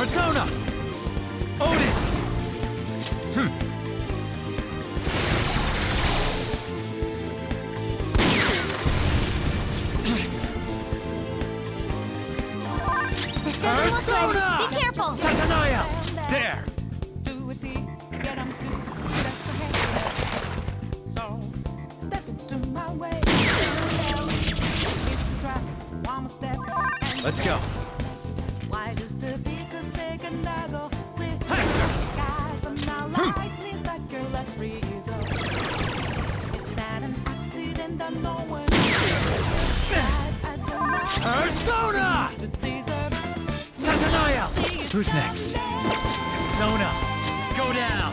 Persona! Who's next? Sona, go down!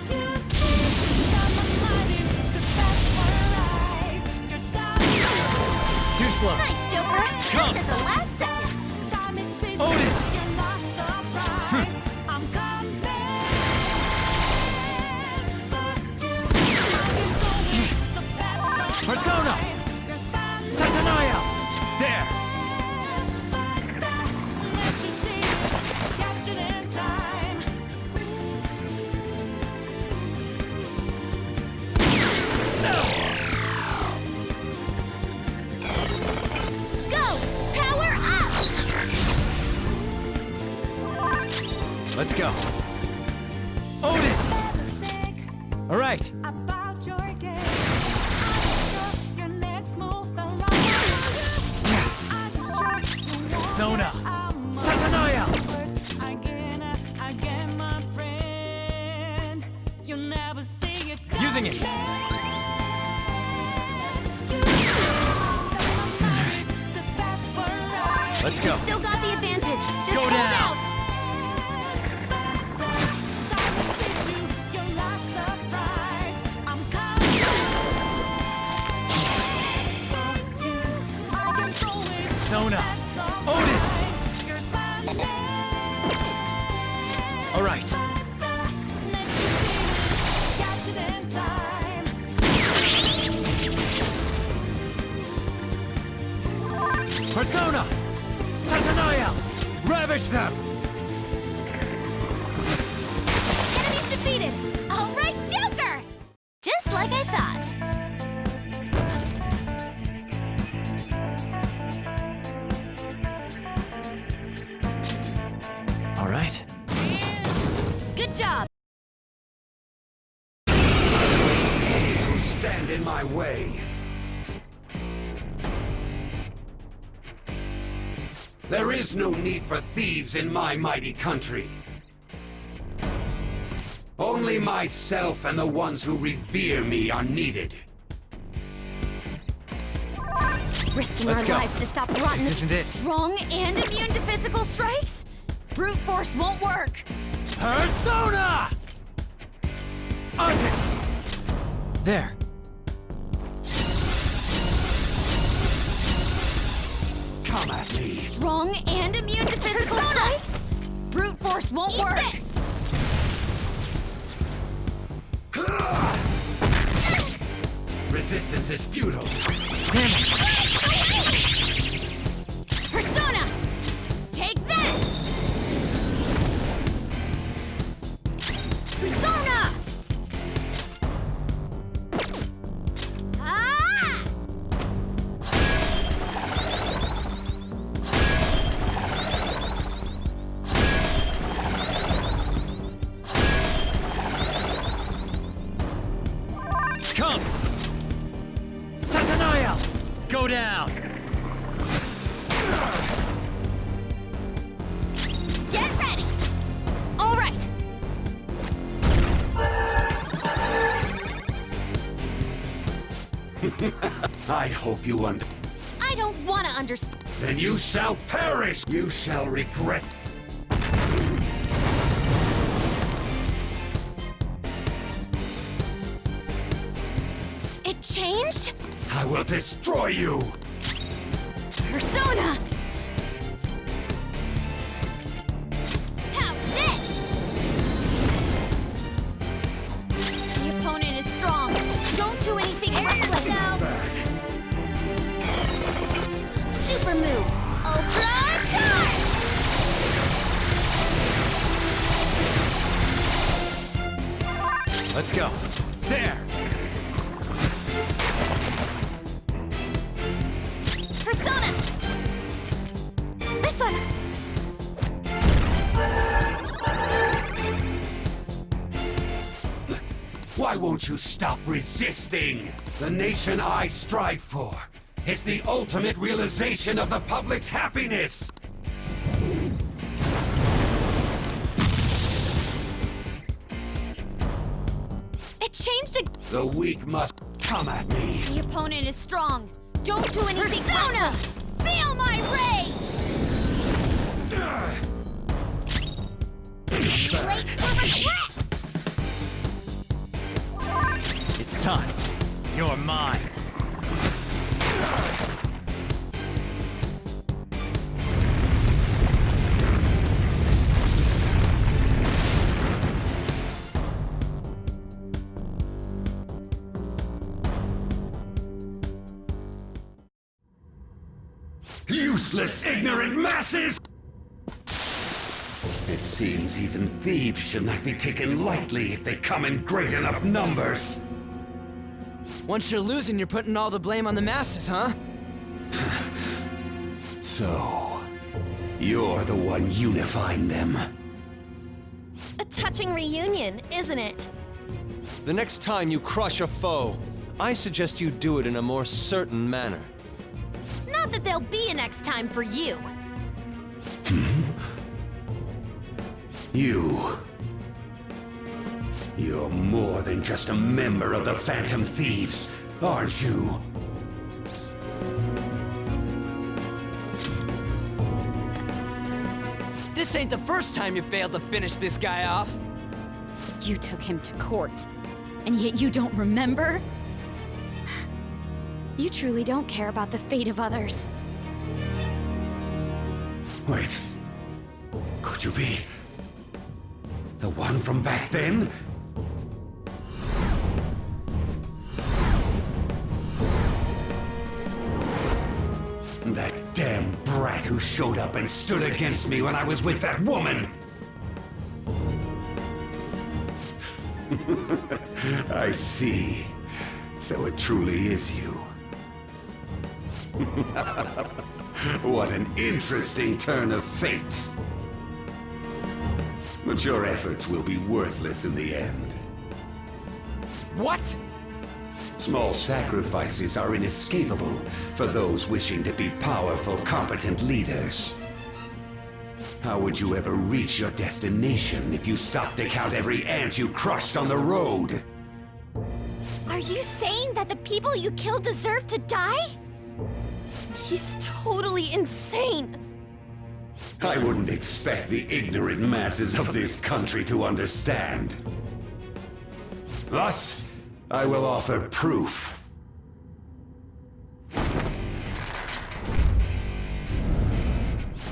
Too slow. Nice, Joker. Come. This is the last second. Odin! Using it. Let's go. You still got the advantage. Just Go down. Persona! Satanael! Ravage them! for thieves in my mighty country. Only myself and the ones who revere me are needed. Risking Let's our go. lives to stop rotten this isn't it. strong and immune to physical strikes? Brute force won't work. Persona! Artist! There. Come at me. Strong and immune to physical strikes? Brute force won't Eat work. This. Resistance is futile. Damn it. I hope you under. I don't want to understand. Then you shall perish! You shall regret. It changed? I will destroy you! You stop resisting? The nation I strive for is the ultimate realization of the public's happiness! It changed again. The weak must come at me. The opponent is strong. Don't do anything Persona! Feel my rage! Late for regret! Time. You're mine. Useless, ignorant masses! It seems even thieves should not be taken lightly if they come in great enough numbers. Once you're losing, you're putting all the blame on the masses, huh? So, you're the one unifying them. A touching reunion, isn't it? The next time you crush a foe, I suggest you do it in a more certain manner. Not that there'll be a next time for you. You. You're more than just a member of the Phantom Thieves, aren't you? This ain't the first time you failed to finish this guy off. You took him to court, and yet you don't remember? You truly don't care about the fate of others. Wait. Could you be... the one from back then? Showed up and stood against me when I was with that woman! I see. So it truly is you. What an interesting turn of fate. But your efforts will be worthless in the end. What? Small sacrifices are inescapable for those wishing to be powerful, competent leaders. How would you ever reach your destination if you stopped to count every ant you crushed on the road? Are you saying that the people you killed deserve to die? He's totally insane. I wouldn't expect the ignorant masses of this country to understand. Thus, I will offer proof.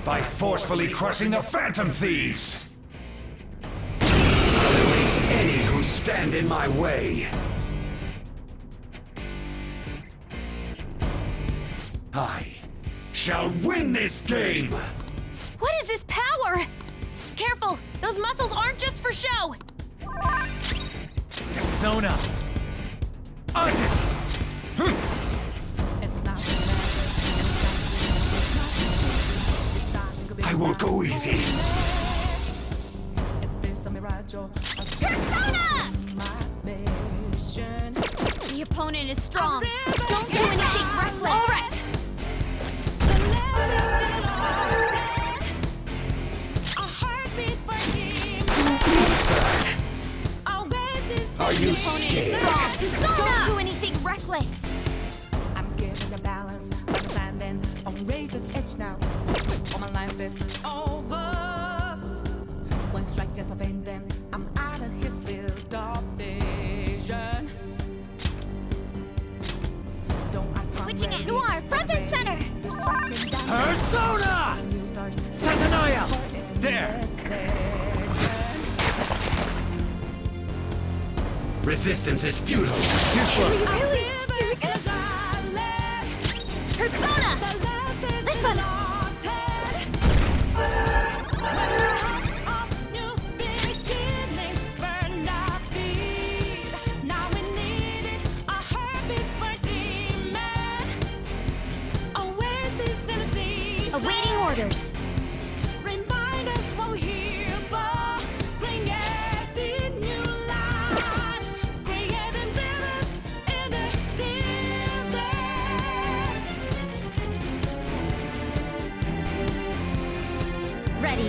By forcefully crushing the Phantom Thieves! I'll erase any who stand in my way. I shall win this game! What is this power? Careful! Those muscles aren't just for show! Sona! Artist! I won't go easy. Persona! The opponent is strong. Don't do anything reckless. You Your opponent is scared? Don't do anything reckless. I'm giving the balance, I'm landing on razor's edge now. All my life is over. One strike just a pain, then I'm out of his field of vision. Don't ask Switching at ready. Noir, front and center. There's something down Persona! New stars. Satanael! There! Resistance is futile. Too slow. Really? Doing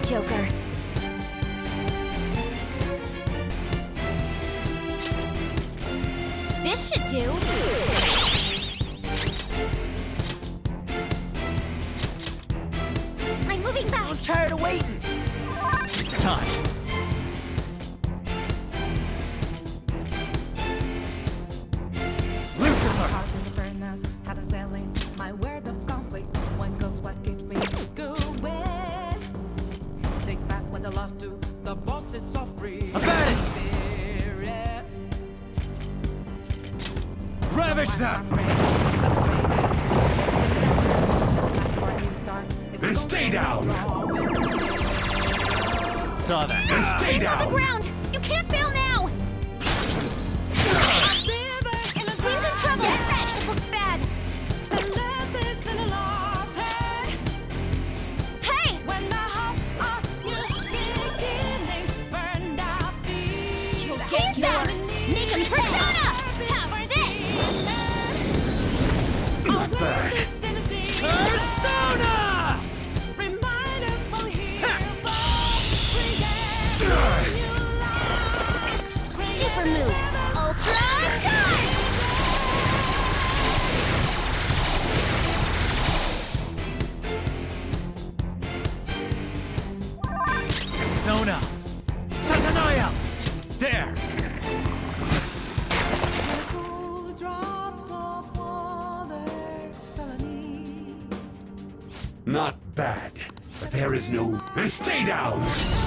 Joker. This should do. The bosses so free. I got it! Spirit. Ravage I'm them! ready, I'm ready. For a new start, it's Then gonna stay be down. strong. Saw that. Then stay Hands on the down. ground! There! drop of water, Salami. Not bad. But there is no... And stay down!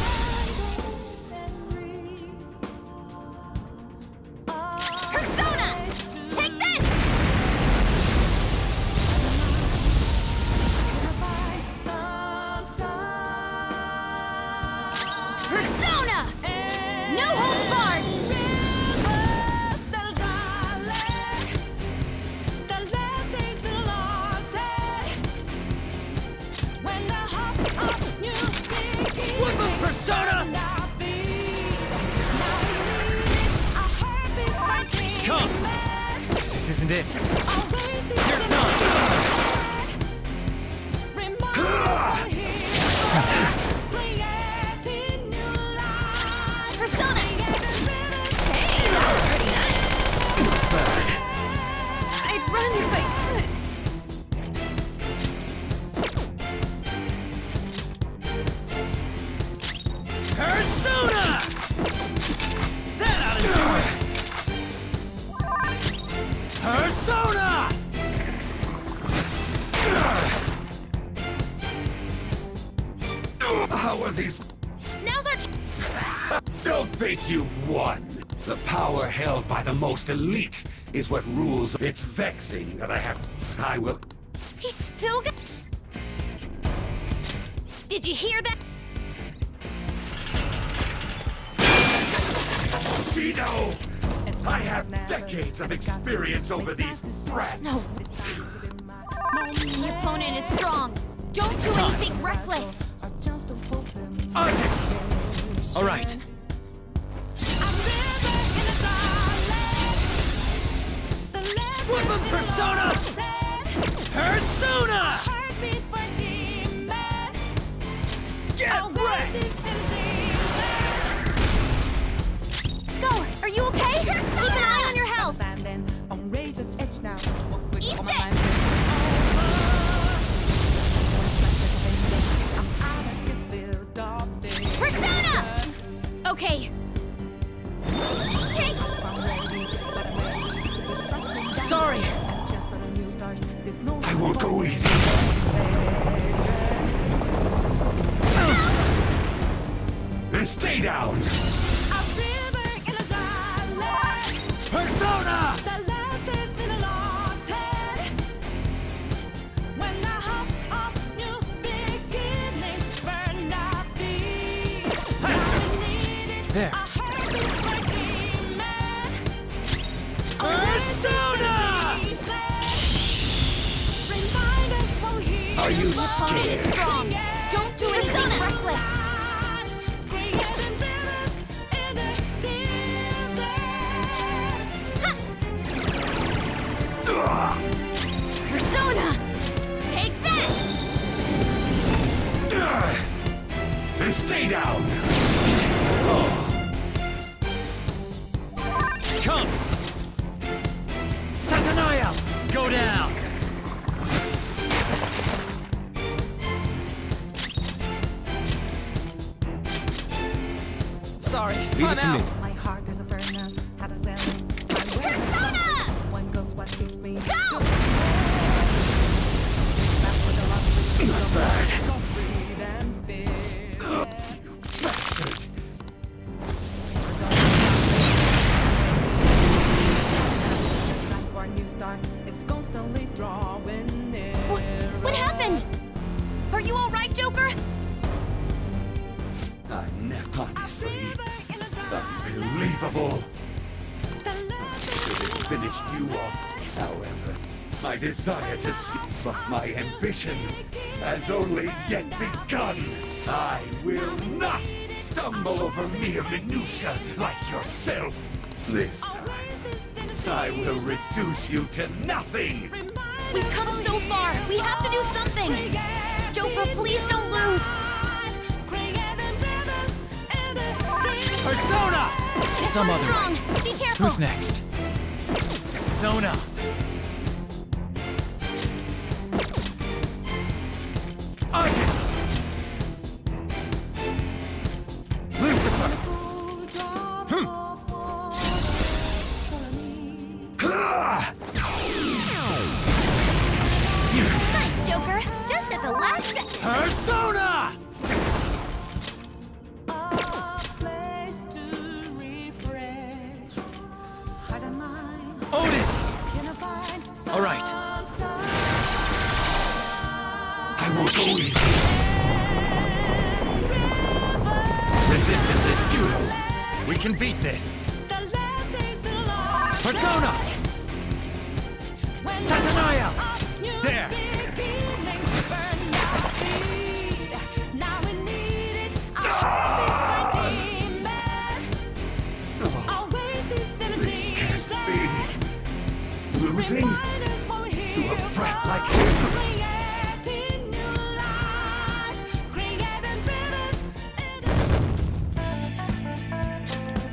It. The most elite is what rules. It's vexing that I have... I will... He's still got... Did you hear that? Shido! I have decades of experience over these brats. No. The opponent is strong. Don't do anything reckless. Artix! Alright. Woodman Persona! Persona! Get wrecked! Are you opponent is strong. Don't do anything reckless. creating rivers in the desert. Persona! Take that! And stay down! Leave I'm it to me. out. My heart is a furnace, had a selling. My will is Persona! One goes what keeps me. Go! That's what the love is. Not bad. So free and fearless. Time for a new start. It's constantly drawing near. What, what happened? Are you alright, Joker? I never, honestly, unbelievable. Last Could have finished you off. However, my desire to steal off my ambition has only yet begun. I will not stumble over mere minutia like yourself. This time, I will reduce you to nothing. We've come so far. We have to do something. Joker, please don't lose. Persona! Some One's other strong. way. Be careful. Who's next? Persona! Artist! Go easy. Resistance is futile. We can beat this. Persona! Satanael! There! Losing to a brat like